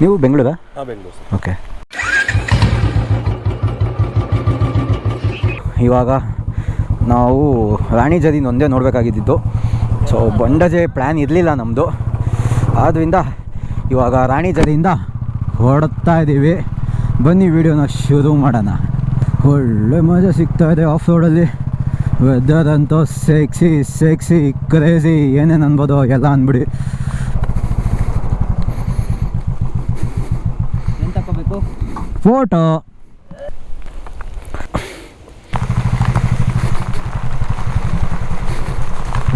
ನೀವು ಬೆಂಗಳೂರ? ಬೆಂಗಳೂರು ಓಕೆ. ಇವಾಗ ನಾವು ರಾಣಿ ಜದಿನ ಒಂದೇ ನೋಡಬೇಕಾಗಿದ್ದು ಸೊ ಬಂಡಜೆ ಪ್ಲ್ಯಾನ್ ಇರಲಿಲ್ಲ ನಮ್ಮದು ಆದ್ದರಿಂದ ಇವಾಗ ರಾಣಿ ಜದಿಯಿಂದ ಹೊರಡ್ತಾ ಇದ್ದೀವಿ ಬನ್ನಿ ವಿಡಿಯೋನ ಶುರು ಮಾಡೋಣ. ಒಳ್ಳೆ ಮಜಾ ಸಿಗ್ತಾ ಇದೆ ಆಫ್ ರೋಡಲ್ಲಿ ವೆದರ್ ಅಂತೂ ಸೆಕ್ಸಿ ಸೆಕ್ಸಿ ಕ್ರೇಜಿ ಏನೇನು ಅನ್ಬೋದು ಎಲ್ಲ ಅಂದ್ಬಿಡಿ ಏನು ತಗೋಬೇಕು ಫೋಟೋ.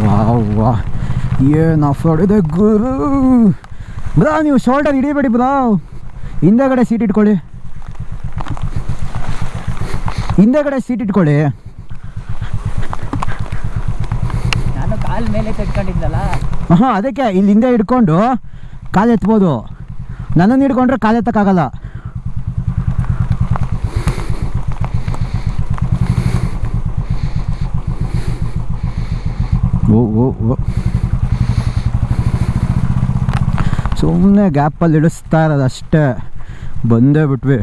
ವಾವ್ ವಾ ಏನು ಇದೆ ಗುರು ಬ್ರಾ ನೀವು ಶೋಲ್ಡರ್ ಹಿಡಿಬೇಡಿ ಬ್ರಾ. ಹಿಂದೆಗಡೆ ಸೀಟ್ ಇಟ್ಕೊಳ್ಳಿ. ಹಿಂದೆಗಡೆ ಸೀಟ್ ಇಟ್ಕೊಳ್ಳಿ. ನಾನು ಕಾಲ್ ಮೇಲೆ ಕಟ್ಕೊಂಡಿದ್ದಲ್ಲ ಹಾಂ ಅದಕ್ಕೆ ಇಲ್ಲಿ ಹಿಂದೆ ಹಿಡ್ಕೊಂಡು ಕಾಲು ಎತ್ಬೋದು ನನ್ನನ್ನು ಹಿಡ್ಕೊಂಡ್ರೆ ಕಾಲು ಎತ್ತಕ್ಕಾಗಲ್ಲ ಓ ಓ ಓ. ಸುಮ್ಮನೆ ಗ್ಯಾಪಲ್ಲಿ ಇಳಿಸ್ತಾ ಇರೋದು ಅಷ್ಟೇ. ಬಂದೇ ಬಿಟ್ವಿ.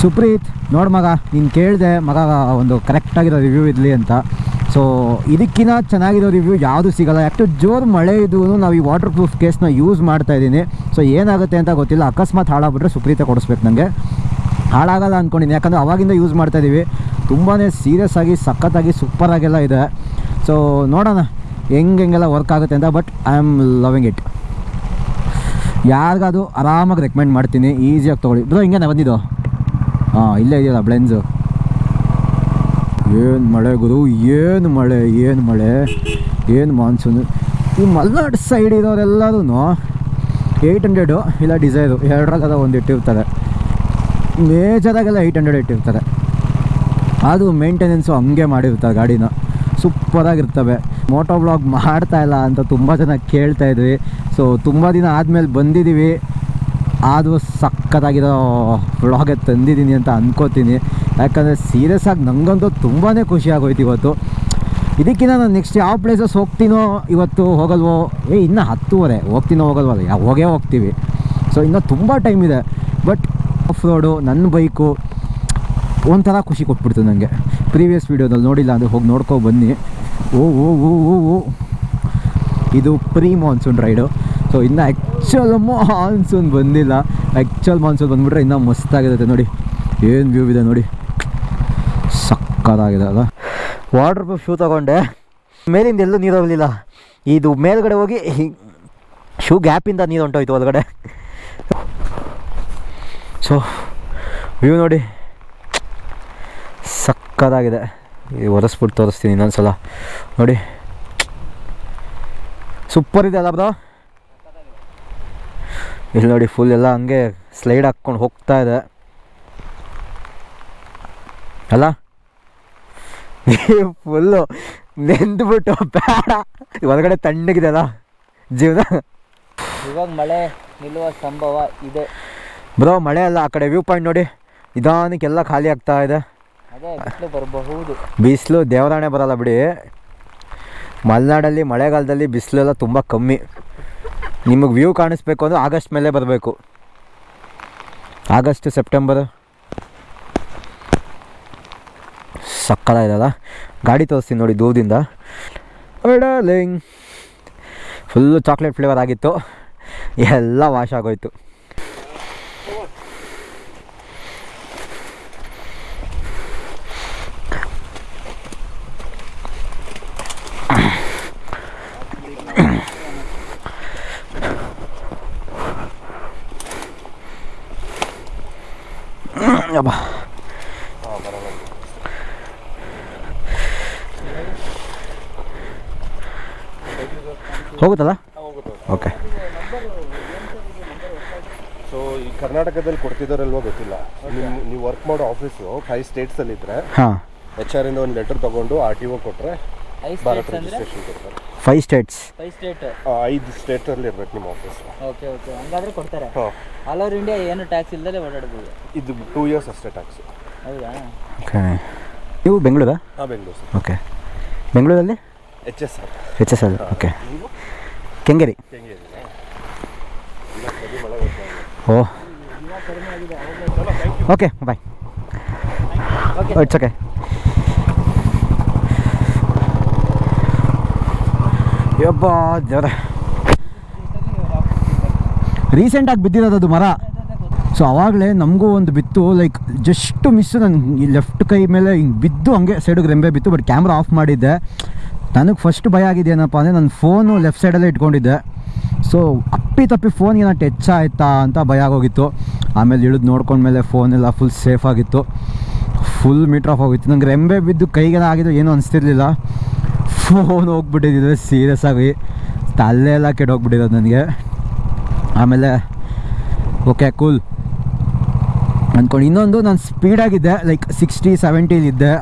ಸುಪ್ರೀತ್, ನೋಡು ಮಗ, ನೀನು ಕೇಳಿದೆ ಮಗ ಒಂದು ಕರೆಕ್ಟಾಗಿರೋ ರಿವ್ಯೂ ಇರಲಿ ಅಂತ. ಸೊ ಇದಕ್ಕಿಂತ ಚೆನ್ನಾಗಿರೋ ರಿವ್ಯೂ ಯಾವುದು ಸಿಗಲ್ಲ. ಯಾಕೆ ಜೋರು ಮಳೆ ಇದ್ದು ನಾವು ಈ ವಾಟರ್ ಪ್ರೂಫ್ ಕೇಸ್ನ ಯೂಸ್ ಮಾಡ್ತಾ ಇದ್ದೀನಿ. ಸೊ ಏನಾಗುತ್ತೆ ಅಂತ ಗೊತ್ತಿಲ್ಲ. ಅಕಸ್ಮಾತ್ ಹಾಳಾಗ್ಬಿಟ್ರೆ ಸುಪ್ರೀತೆ ಕೊಡಿಸ್ಬೇಕು ನನಗೆ ಹಾಳಾಗಲ್ಲ ಅಂದ್ಕೊಂಡಿದ್ದೀನಿ ಯಾಕಂದರೆ ಅವಾಗಿಂದ ಯೂಸ್ ಮಾಡ್ತಾ ಇದ್ದೀವಿ ತುಂಬಾ ಸೀರಿಯಸ್ ಆಗಿ ಸಖತ್ತಾಗಿ ಸೂಪರಾಗೆಲ್ಲ ಇದೆ. ಸೊ ನೋಡೋಣ ಹೆಂಗೆ ಹೆಂಗೆಲ್ಲ ವರ್ಕ್ ಆಗುತ್ತೆ ಅಂತ but I am loving it ಯಾರಿಗಾದ್ರು ಆರಾಮಾಗಿ ರೆಕಮೆಂಡ್ ಮಾಡ್ತೀನಿ ಈಸಿಯಾಗಿ ತೊಗೊಳ್ಳಿ. ಬ್ರೋ ಹಿಂಗೆ ಬಂದಿದ್ದು? ಹಾಂ, ಇಲ್ಲೇ ಇದೆಯಲ್ಲ ಬ್ಲೆನ್ಸು ಏನು ಮಳೆ ಗುರು, ಏನು ಮಳೆ ಏನು ಮಳೆ, ಏನು ಮಾನ್ಸೂನು ಈ ಮಲ್ನಾಡ್ ಸೈಡ್ ಇರೋರೆಲ್ಲರೂ ಏಯ್ಟ್ ಹಂಡ್ರೆಡು ಇಲ್ಲ ಡಿಸೈರು ಎರಡರಾಗದ ಒಂದು ಇಟ್ಟಿರ್ತಾರೆ. ಮೇಜರಾಗೆಲ್ಲ ಏಯ್ಟ್ ಹಂಡ್ರೆಡ್ ಇಟ್ಟಿರ್ತಾರೆ. ಅದು ಮೇಂಟೆನೆನ್ಸು ಹಂಗೆ ಮಾಡಿರ್ತಾರೆ ಗಾಡಿನ. ಸೂಪರಾಗಿರ್ತವೆ. ಮೋಟೋ ಬ್ಲಾಗ್ ಮಾಡ್ತಾ ಇಲ್ಲ ಅಂತ ತುಂಬ ಜನ ಕೇಳ್ತಾ ಇದ್ವಿ. ಸೊ ತುಂಬ ದಿನ ಆದಮೇಲೆ ಬಂದಿದ್ದೀವಿ ಆದರೂ ಸಖತ್ತಾಗಿರೋ ಬ್ಲಾಗೆ ತಂದಿದ್ದೀನಿ ಅಂತ ಅಂದ್ಕೋತೀನಿ ಯಾಕಂದರೆ ಸೀರಿಯಸ್ ಆಗಿ ನನಗಂತೂ ತುಂಬಾ ಖುಷಿ ಆಗೋಯ್ತು ಇವತ್ತು. ಇದಕ್ಕಿಂತ ನಾನು ನೆಕ್ಸ್ಟ್ ಯಾವ ಪ್ಲೇಸಸ್ ಹೋಗ್ತೀನೋ ಇವತ್ತು ಹೋಗಲ್ವೋ? ಏ, ಇನ್ನೂ ಹತ್ತುವರೆ. ಹೋಗ್ತೀನೋ ಹೋಗಲ್ವಲ್ಲ ಯಾವ ಹೋಗೇ ಹೋಗ್ತೀವಿ. ಸೊ ಇನ್ನೂ ತುಂಬ ಟೈಮ್ ಇದೆ. ಬಟ್ ಆಫ್ ರೋಡು ನನ್ನ ಬೈಕು ಒಂಥರ ಖುಷಿ ಕೊಟ್ಬಿಡ್ತು ನನಗೆ ಪ್ರೀವಿಯಸ್ ವೀಡಿಯೋದಲ್ಲಿ ನೋಡಿಲ್ಲ ಅಂದರೆ ಹೋಗಿ ನೋಡ್ಕೊ ಬನ್ನಿ. ಓ ಓ ಓ ಓ ಓ. ಇದು ಪ್ರೀ ಮಾನ್ಸೂನ್ ರೈಡು. ಸೊ ಇನ್ನು ಆ್ಯಕ್ಚುಲ್ ಮಾನ್ಸೂನ್ ಬಂದಿಲ್ಲ. ಆ್ಯಕ್ಚುಲ್ ಮಾನ್ಸೂನ್ ಬಂದುಬಿಟ್ರೆ ಇನ್ನೂ ಮಸ್ತಾಗಿರುತ್ತೆ ನೋಡಿ. ಏನು ವ್ಯೂ ಇದೆ ನೋಡಿ. ಸಕ್ಕತ್ತಾಗಿದೆ ಅಲ್ಲ ವಾಟರ್ ಪ್ರೂಫ್ ಶೂ ತೊಗೊಂಡೆ. ಮೇಲಿಂದ ಎಲ್ಲೂ ನೀರು ಹೋಗಲಿಲ್ಲ. ಇದು ಮೇಲ್ಗಡೆ ಹೋಗಿ ಶೂ ಗ್ಯಾಪಿಂದ ನೀರು ಹೊಂಟೋಯ್ತು ಒಳಗಡೆ. ಸೊ ವ್ಯೂ ನೋಡಿ. ಸಕ್ಕತ್ತಾಗಿದೆ ಈ ಒರೆಸ್ಬಿಟ್ಟು ತೋರಿಸ್ತೀನಿ ಇನ್ನೊಂದ್ಸಲ. ನೋಡಿ. ಸೂಪರ್ ಇದೆ ಅಲ್ಲ ಬ್ರೋ ಇಲ್ಲಿ ನೋಡಿ ಫುಲ್ ಎಲ್ಲ ಹಂಗೆ ಸ್ಲೈಡ್ ಹಾಕ್ಕೊಂಡು ಹೋಗ್ತಾ ಇದೆ. ಅಲ್ಲ? ಫುಲ್ಲು ನೆಂದ್ಬಿಟ್ಟು ಬೇಡ. ಒಳಗಡೆ ತಣ್ಣಗಿದೆ ಅಲ್ಲ? ಜೀವನ. ಇವಾಗ ಮಳೆ ನಿಲ್ಲುವ ಸಂಭವ ಇದೆ. ಬ್ರೋ ಮಳೆ ಅಲ್ಲ ಆ ಕಡೆ ವ್ಯೂ ಪಾಯಿಂಟ್ ನೋಡಿ. ನಿಧಾನಕ್ಕೆಲ್ಲ ಖಾಲಿ ಆಗ್ತಾ ಇದೆ. ಬಿಸಿಲು ದೇವರಾಣೆ ಬರಲ್ಲ ಬಿಡಿ. ಮಲೆನಾಡಲ್ಲಿ ಮಳೆಗಾಲದಲ್ಲಿ ಬಿಸಿಲೆಲ್ಲ ತುಂಬ ಕಮ್ಮಿ. ನಿಮಗೆ ವ್ಯೂ ಕಾಣಿಸ್ಬೇಕು ಅಂದರೆ ಆಗಸ್ಟ್ ಮೇಲೆ ಬರಬೇಕು. August, September. ಸಕ್ಕದಾಗಿದಲ್ಲ ಗಾಡಿ ತೋರಿಸ್ತೀನಿ ನೋಡಿ ದೂರದಿಂದ. ಡಾರ್ಲಿಂಗ್ ಫುಲ್ಲು ಚಾಕ್ಲೇಟ್ ಫ್ಲೇವರ್ ಆಗಿತ್ತು. ಎಲ್ಲ ವಾಶ್ ಆಗೋಯ್ತು ಅಬ್ಬಾ ಹೋಗುತ್ತಲ್ಲ ಓಕೆ ಸೊ ಈ ಕರ್ನಾಟಕದಲ್ಲಿ ಕೊಡ್ತಿದ್ದಾರಲ್ವೋ ಗೊತ್ತಿಲ್ಲ. ನಿಮ್ ನೀವು ವರ್ಕ್ ಮಾಡೋ ಆಫೀಸು ಫೈವ್ ಸ್ಟೇಟ್ಸಲ್ಲಿ ಇದ್ರೆ ಹಾಂ. ಎಚ್ ಆರ್ ಇಂದ ಒಂದು ಲೆಟರ್ ತಗೊಂಡು ಆರ್ ಟಿ ಒ ಕೊಟ್ರೆ ಐದು ಭಾರತ್ ಸ್ಟೇಟ್ಸ್ ಅಂದರೆ? ರಿಜಿಸ್ಟ್ರೇಷನ್ ಕೊಡ್ತಾರೆ. ಫೈವ್ ಸ್ಟೇಟ್ಸ್ ಫೈವ್ ಸ್ಟೇಟ್ ಆ, ಐದು ಸ್ಟೇಟಲ್ಲಿ ಇರ್ಬೇಕು ನಿಮ್ಮ ಆಫೀಸ್ ಓಕೆ ಓಕೆ ಹಂಗಾದ್ರೆ ಕೊಡ್ತಾರೆ. ಹಾಂ. ಆಲ್ ಓವರ್ ಇಂಡಿಯಾ ಏನು ಟ್ಯಾಕ್ಸ್ ಇಲ್ಲದೆ ಓಡಾಡ್ಬೋದು? ಇದು ಟೂ ಇಯರ್ಸ್ ಅಷ್ಟೇ ಟ್ಯಾಕ್ಸ್ ಹೌದಾ? ಓಕೆ ನೀವು ಬೆಂಗಳೂರಾ? ಹಾಂ ಬೆಂಗಳೂರು ಓಕೆ ಬೆಂಗಳೂರಲ್ಲಿ? H S R H S L okay Kengeri. O. Okay bye it's okay ಯಬ್ಬ ದೇವ್ರ. ರೀಸೆಂಟಾಗಿ ಬಿದ್ದಿರೋದು ಅದು ಮರ. ಸೊ ಆವಾಗಲೇ ನಮಗೂ ಒಂದು ಬಿತ್ತು ಲೈಕ್ ಜಸ್ಟ್ ಮಿಸ್ ನನ್ನ ಲೆಫ್ಟ್ ಕೈ ಮೇಲೆ ಹಿಂಗೆ ಬಿದ್ದು ಹಂಗೆ ಸೈಡಿಗೆ ರೆಂಬೆ ಬಿತ್ತು ಬಟ್ ಕ್ಯಾಮ್ರಾ ಆಫ್ ಮಾಡಿದ್ದೆ. ನನಗೆ ಫಸ್ಟ್ ಭಯ ಆಗಿದೆಯೇನಪ್ಪ ಅಂದರೆ ನನ್ನ ಫೋನು ಲೆಫ್ಟ್ ಸೈಡಲ್ಲೇ ಇಟ್ಕೊಂಡಿದ್ದೆ. ಸೊ ಅಪ್ಪಿ ತಪ್ಪಿ ಫೋನ್ ಏನೋ ಟಚ್ ಆಯಿತಾ ಅಂತ ಭಯ ಆಗೋಗಿತ್ತು. ಆಮೇಲೆ ಇಳಿದು ನೋಡ್ಕೊಂಡ್ಮೇಲೆ ಫೋನೆಲ್ಲ ಫುಲ್ ಸೇಫ್ ಆಗಿತ್ತು. ಫುಲ್ ಮೀಟ್ರ್ ಆಫ್ ಹೋಗಿತ್ತು ನಂಗೆ ರೆಂಬೆ ಬಿದ್ದು ಕೈಗೆಲ್ಲ ಆಗಿದ್ದು ಏನೂ ಅನಿಸ್ತಿರ್ಲಿಲ್ಲ. ಫೋನ್ ಹೋಗ್ಬಿಟ್ಟಿದ್ದಿದ್ರೆ ಸೀರಿಯಸ್ ಆಗಿ. ತಲೆ ಎಲ್ಲ ಕೆಟ್ಟೋಗ್ಬಿಟ್ಟಿರೋದು ನನಗೆ. ಆಮೇಲೆ ಓಕೆ ಕೂಲ್ ಅಂದ್ಕೊಂಡು ಇನ್ನೊಂದು ನಾನು ಸ್ಪೀಡಾಗಿದ್ದೆ ಲೈಕ್ ಸಿಕ್ಸ್ಟಿ ಸೆವೆಂಟೀಲಿದ್ದೆ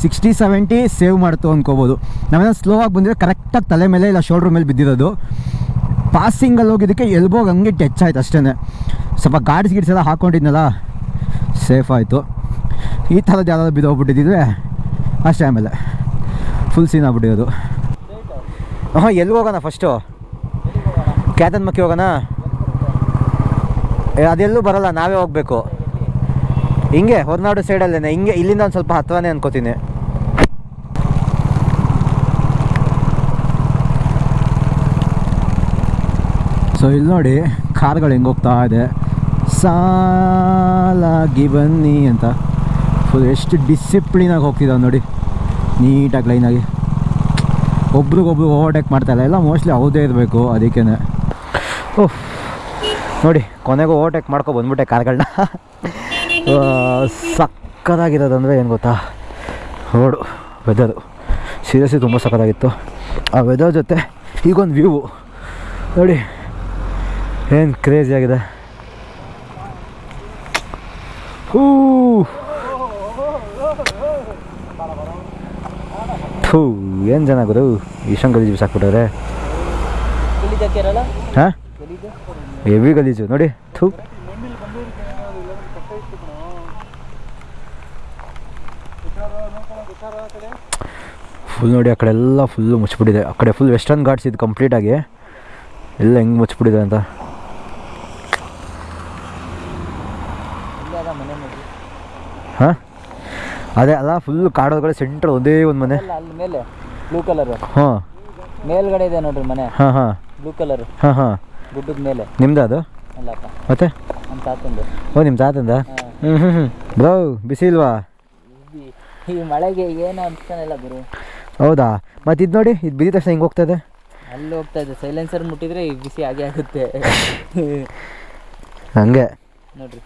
ಸಿಕ್ಸ್ಟಿ ಸೆವೆಂಟಿ ಸೇವ್ ಮಾಡ್ತು ಅಂದ್ಕೋಬೋದು ನಾವೇನೋ ಸ್ಲೋ ಆಗಿ ಬಂದಿದ್ರೆ ಕರೆಕ್ಟಾಗಿ ತಲೆ ಮೇಲೆ ಇಲ್ಲ ಶೋಲ್ಡ್ರ್ ಮೇಲೆ ಬಿದ್ದಿರೋದು. ಪಾಸಿಂಗಲ್ಲಿ ಹೋಗಿದ್ದಕ್ಕೆ ಎಲ್ಬೋಗ ಹಂಗೆ ಟಚ್ ಆಯ್ತು ಅಷ್ಟೇ ಸ್ವಲ್ಪ ಗಾಡ್ಸ್ ಗಿಡ್ಸ್ ಎಲ್ಲ ಹಾಕ್ಕೊಂಡಿದ್ನಲ್ಲ ಸೇಫ್ ಆಯಿತು. ಈ ಥರದ್ದು ಯಾವ್ದಾದ್ರು ಬಿದ್ದೋಗ್ಬಿಟ್ಟಿದ್ದಿದ್ರೆ ಅಷ್ಟೇ ಆಮೇಲೆ. ಫುಲ್ ಸೀನ್ ಆಗ್ಬಿಟ್ಟಿರೋದು. ಹಾಂ ಎಲ್ಲಿ ಹೋಗೋಣ ಫಸ್ಟು ಕ್ಯಾತನ್ ಮಕ್ಕಿ ಹೋಗೋಣ ಅದೆಲ್ಲೂ ಬರೋಲ್ಲ, ನಾವೇ ಹೋಗ್ಬೇಕು. ಹಿಂಗೆ ಹೊರನಾಡು ಸೈಡಲ್ಲೇ ಹಿಂಗೆ ಇಲ್ಲಿಂದ ಒಂದು ಸ್ವಲ್ಪ ಹತ್ರನೇ ಅನ್ಕೋತೀನಿ. ಸೊ ಇಲ್ಲಿ ನೋಡಿ ಕಾರ್ಗಳು ಹೆಂಗೆ ಹೋಗ್ತಾ ಇದೆ. ಸಾಲಾಗಿ ಬನ್ನಿ ಅಂತ. ಫುಲ್ ಎಷ್ಟು ಡಿಸಿಪ್ಲಿನಾಗಿ ಹೋಗ್ತಿದ್ದಾವೆ ನೋಡಿ. ನೀಟಾಗಿ ಲೈನಾಗಿ ಒಬ್ರಿಗೊಬ್ರು ಓವರ್ಟೇಕ್ ಮಾಡ್ತಾಯಿಲ್ಲ ಎಲ್ಲ ಮೋಸ್ಟ್ಲಿ ಹೌದೇ ಇರಬೇಕು ಅದಕ್ಕೇ ಓಹ್ ನೋಡಿ ಕೊನೆಗೂ ಓವರ್ಟೇಕ್ ಮಾಡ್ಕೊ ಬಂದ್ಬಿಟ್ಟೆ ಕಾರ್ಗಳನ್ನ ಸಕ್ಕತ್ತಾಗಿರೋದಂದರೆ ಏನು ಗೊತ್ತಾ? ರೋಡು ವೆದರು ಸೀರಿಯಸ್ಲಿ ತುಂಬ ಸಕ್ಕತ್ತಾಗಿತ್ತು. ಆ ವೆದರ್ ಜೊತೆ ಈಗೊಂದು ವ್ಯೂ ನೋಡಿ ಏನು ಕ್ರೇಜಿ ಆಗಿದೆ. ಹೂ. ಥೂ ಏನು ಜನ ಗುರು? ಇಷ್ಟೊಂದು ಗಲೀಜು ಸಾಕ್ಬಿಟ್ಟವ್ರೆ ಹಾಂ? ಹೆವಿ ಗಲೀಜು. ನೋಡಿ ಥೂ. ಫುಲ್ ನೋಡಿ ಆ ಕಡೆ ಎಲ್ಲ ಫುಲ್ಲು ಮುಚ್ಚಿಬಿಟ್ಟಿದೆ. ಆ ಕಡೆ ಫುಲ್ ವೆಸ್ಟರ್ನ್ ಘಾಟ್ಸ್ ಇದು ಕಂಪ್ಲೀಟಾಗಿ ಎಲ್ಲ ಹೆಂಗೆ ಮುಚ್ಚಿಬಿಟ್ಟಿದೆ ಅಂತ. ಹಾಂ? ಅದೇ ಅಲ್ಲ ಫುಲ್ ಕಾಡೋದ್ಗಡೆ ಸೆಂಟ್ರ್ ಒಂದೇ ಒಂದು ಮನೆ. ಅಲ್ಲ ಮೇಲೆ ಬ್ಲೂ ಕಲರ್ ಹಾಂ. ಮೇಲ್ಗಡೆ ಇದೆ ನೋಡ್ರಿ ಮನೆ. ಹಾಂ ಹಾಂ. ಬ್ಲೂ ಕಲರ್ ಹಾಂ ಹಾಂ. ಗುಡ್ಡದ ಮೇಲೆ. ನಿಮ್ದು ಅದು? ಅಲ್ಲಪ್ಪ. ಮತ್ತೆ? ನಮ್ಮ ತಾತಂದು. ಓ ನಿಮ್ಮ ತಾತಂದ. ಹ್ಞೂ ಹ್ಞೂ ಹ್ಞೂ ಬ್ರೋ ಬಿಸಿ ಇಲ್ವಾ? ಈ- ಮಳೆಗೆ ಏನು ಅನ್ಸ್ತಾನೆ ಇಲ್ಲ ಗುರು. ಹೌದಾ? ಮತ್ತೆ ಇದು ನೋಡಿ ಇದು ಬಿದ್ದ ತಕ್ಷಣ ಹಿಂಗೆ ಇದೆ? ಅಲ್ಲಿ ಹೋಗ್ತಾ ಇದೆ. ಸೈಲೆನ್ಸರ್ ಮುಟ್ಟಿದ್ರೆ ಈ ಬಿಸಿ ಆಗೇ ಆಗುತ್ತೆ. ಹಂಗೆ. ನೋಡ್ರಿ.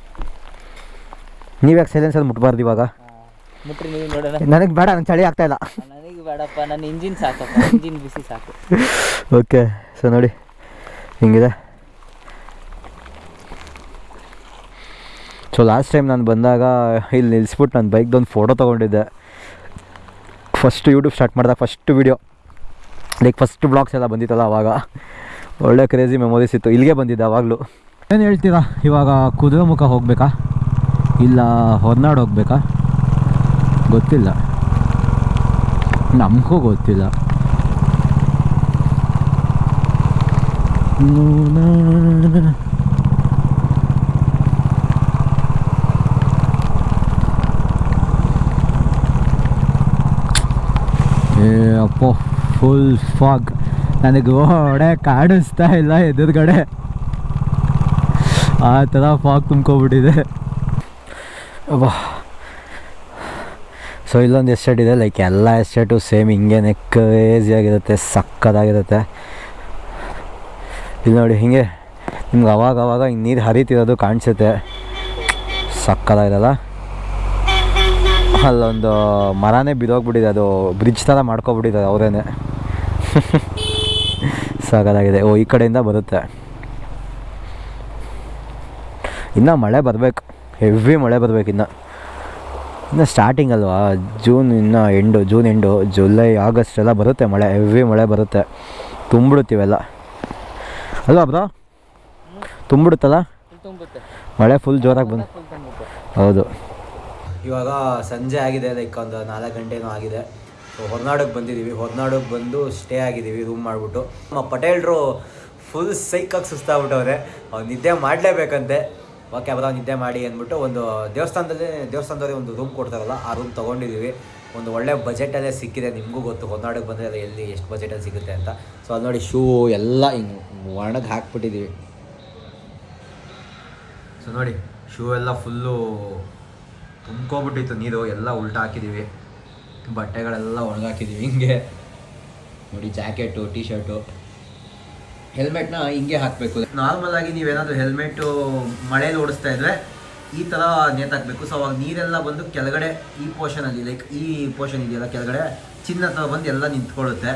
ನೀವು ಯಾಕೆ ಸೈಲೆನ್ಸರ್ ಮುಟ್ಬಾರ್ದು ಇವಾಗ? ಆ, ಮುಟ್ರಿ ನೀವು ನೋಡೋಣ. ನನಗೆ ಬೇಡ ನಂಗೆ ಚಳಿ ಆಗ್ತಾ ಇಲ್ಲ. ನನಗೆ ಬೇಡಪ್ಪ. ನನ್ನ ಇಂಜಿನ್ ಸಾಕಪ್ಪ. ಇಂಜಿನ್ ಬಿಸಿ ಸಾಕು. ಓಕೆ ಸೊ ನೋಡಿ ಹಿಂಗಿದೆ. ಸೊ ಲಾಸ್ಟ್ ಟೈಮ್ ನಾನು ಬಂದಾಗ, ಇಲ್ಲಿ ನಿಲ್ಲಿಸ್ಬಿಟ್ಟು ನನ್ನ ಬೈಕ್ದೊಂದು ಫೋಟೋ ತೊಗೊಂಡಿದ್ದೆ. ಫಸ್ಟ್ ಯೂಟ್ಯೂಬ್ ಸ್ಟಾರ್ಟ್ ಮಾಡಿದಾಗ first video like first blogs ಎಲ್ಲ ಬಂದಿತ್ತಲ್ಲ ಅವಾಗ. ಒಳ್ಳೆ ಕ್ರೇಜಿ ಮೆಮೊರೀಸ್ ಇತ್ತು. ಇಲ್ಲಿಗೆ ಬಂದಿದ್ದೆ ಅವಾಗಲೂ. ಏನು ಹೇಳ್ತೀರಾ? ಇವಾಗ ಕುದುರೆ ಮುಖ ಹೋಗಬೇಕಾ? ಇಲ್ಲ ಹೊರನಾಡು ಹೋಗಬೇಕಾ? ಗೊತ್ತಿಲ್ಲ. ನಮಗೂ ಗೊತ್ತಿಲ್ಲ. ಏ ಅಪ್ಪ ಫುಲ್ ಫಾಗ್ ನನಗೆ ಗೋಡೆ ಕಾಣಿಸ್ತಾ ಇಲ್ಲ ಎದುರುಗಡೆ. ಆ ಥರ ಫಾಗ್ ತುಂಬ್ಕೊಬಿಟ್ಟಿದೆ ಅಬ್ಬಾ. ಸೊ ಇಲ್ಲೊಂದು ಎಸ್ಟೇಟ್ ಇದೆ ಲೈಕ್ ಎಲ್ಲ ಎಸ್ಟೇಟು ಸೇಮ್ ಹಿಂಗೇನೆ ಕ್ರೇಜಿಯಾಗಿರುತ್ತೆ ಸಕ್ಕದಾಗಿರುತ್ತೆ. ಇಲ್ಲಿ ನೋಡಿ, ಹಿಂಗೆ ನಿಮ್ಗೆ ಅವಾಗ ಅವಾಗ ಹಿಂಗೆ ನೀರು ಹರಿತಿರೋದು ಕಾಣಿಸುತ್ತೆ. ಸಕ್ಕದಾಗಿರಲ್ಲ. ಅಲ್ಲೊಂದು ಮರನೇ ಬಿದ್ದೋಗ್ಬಿಟ್ಟಿದೆ ಅದು ಬ್ರಿಡ್ಜ್ ಥರ ಮಾಡ್ಕೊಬಿಟ್ಟಿದ್ದಾರೆ ಅವರೇನೆ. ಸಾಕಾಗಿದೆ. ಓ ಈ ಕಡೆಯಿಂದ ಬರುತ್ತೆ. ಇನ್ನು ಮಳೆ ಬರಬೇಕು. ಹೆವಿ ಮಳೆ ಬರಬೇಕು ಇನ್ನು. ಇನ್ನು ಸ್ಟಾರ್ಟಿಂಗ್ ಅಲ್ವಾ? ಜೂನ್ ಇನ್ನು end June end July August ಎಲ್ಲ ಬರುತ್ತೆ ಮಳೆ. ಹೆವಿ ಮಳೆ ಬರುತ್ತೆ. ತುಂಬಿಡುತ್ತೀವೆಲ್ಲ. ಅಲ್ವಾ ಬ್ರೋ? ತುಂಬಿಡುತ್ತಲ್ಲ? ಮಳೆ ಫುಲ್ ಜೋರಾಗಿ ಬಂದು ಹೌದು. ಇವಾಗ ಸಂಜೆ ಆಗಿದೆ ಲೈಕ್ ಒಂದು ನಾಲ್ಕು ಗಂಟೆನೂ ಆಗಿದೆ. ಸೊ ಹೊರನಾಡಿಗೆ ಬಂದಿದ್ದೀವಿ ಹೊರನಾಡಿಗೆ ಬಂದು ಸ್ಟೇ ಆಗಿದ್ದೀವಿ ರೂಮ್ ಮಾಡಿಬಿಟ್ಟು. ನಮ್ಮ ಪಟೇಲ್ರು ಫುಲ್ ಸೈಕಾಗಿ ಸುಸ್ತಾಗ್ಬಿಟ್ಟವ್ರೆ. ಅವ್ರು ನಿದ್ದೆ ಮಾಡಲೇಬೇಕಂತೆ. ಓಕೆ ಅವರ ನಿದ್ದೆ ಮಾಡಿ ಅಂದ್ಬಿಟ್ಟು ಒಂದು ದೇವಸ್ಥಾನದಲ್ಲಿ ದೇವಸ್ಥಾನದಲ್ಲಿ ಒಂದು ರೂಮ್ ಕೊಡ್ತಾರಲ್ಲ, ಆ ರೂಮ್ ತೊಗೊಂಡಿದ್ದೀವಿ ಒಂದು ಒಳ್ಳೆ ಬಜೆಟಲ್ಲೇ ಸಿಕ್ಕಿದೆ, ನಿಮಗೂ ಗೊತ್ತು. ಹೊರನಾಡಕ್ಕೆ ಬಂದರೆ ಎಲ್ಲಿ, ಎಷ್ಟು ಬಜೆಟಲ್ಲಿ ಸಿಗುತ್ತೆ ಅಂತ. ಸೊ ಅದು ನೋಡಿ ಶೂ ಎಲ್ಲ ಹಿಂಗೆ ಒಣಗಿ ಹಾಕ್ಬಿಟ್ಟಿದ್ದೀವಿ ಸೊ ನೋಡಿ ಶೂ ಎಲ್ಲ ಫುಲ್ಲು ತುಂಬ್ಕೊಬಿಟ್ಟಿತ್ತು ನೀರು, ಎಲ್ಲ ಉಲ್ಟಾ ಹಾಕಿದ್ದೀವಿ ಬಟ್ಟೆಗಳೆಲ್ಲ ಒಣಗಾಕಿದ್ದೀವಿ ಹಿಂಗೆ. ನೋಡಿ, ಜಾಕೆಟು ಟಿ ಶರ್ಟು ಹೆಲ್ಮೆಟ್ನ ಹಿಂಗೆ ಹಾಕಬೇಕು. ನಾರ್ಮಲ್ ಆಗಿ ನೀವೇನಾದರೂ ಹೆಲ್ಮೆಟ್ಟು ಮಳೇಲಿ ಓಡಿಸ್ತಾ ಇದ್ರೆ ಈ ಥರ ನೇತಾಕಬೇಕು ಸೊ ಅವಾಗ ನೀರೆಲ್ಲ ಬಂದು ಕೆಳಗಡೆ ಈ ಪೋರ್ಷನಲ್ಲಿ ಲೈಕ್ ಈ ಪೋರ್ಷನ್ ಇದೆಯಲ್ಲ, ಕೆಳಗಡೆ ಚಿನ್ನ ಹತ್ರ ಬಂದು ಎಲ್ಲ ನಿಂತ್ಕೊಳ್ಳುತ್ತೆ.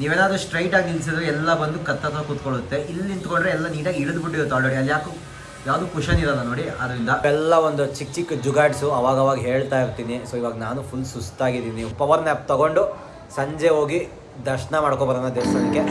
ನೀವೇನಾದರೂ ಸ್ಟ್ರೈಟಾಗಿ ನಿಲ್ಸಿದ್ರೆ ಎಲ್ಲ ಬಂದು ಕತ್ತ ಹತ್ರ ಕೂತ್ಕೊಳ್ಳುತ್ತೆ. ಇಲ್ಲಿ ನಿಂತ್ಕೊಂಡ್ರೆ ಎಲ್ಲ ನೀಟಾಗಿ ಇಳಿದ್ಬಿಟ್ಟಿರುತ್ತೆ ಆಲ್ರೆಡಿ ಅಲ್ಲಿ ಯಾಕೋ ಯಾವುದು ಕುಷನ್ ಇರಲ್ಲ ನೋಡಿ ಅದರಿಂದ ಎಲ್ಲ ಒಂದು ಚಿಕ್ಕ ಚಿಕ್ಕ ಜುಗಾಡ್ಸು ಅವಾಗ ಅವಾಗ ಹೇಳ್ತಾ ಇರ್ತೀನಿ. ಸೊ ಇವಾಗ ನಾನು ಫುಲ್ ಸುಸ್ತಾಗಿದ್ದೀನಿ. ಪವರ್ ನ್ಯಾಪ್ ತಗೊಂಡು ಸಂಜೆ ಹೋಗಿ ದರ್ಶನ ಮಾಡ್ಕೊಬರೋಣ ದೇವಸ್ಥಾನಕ್ಕೆ.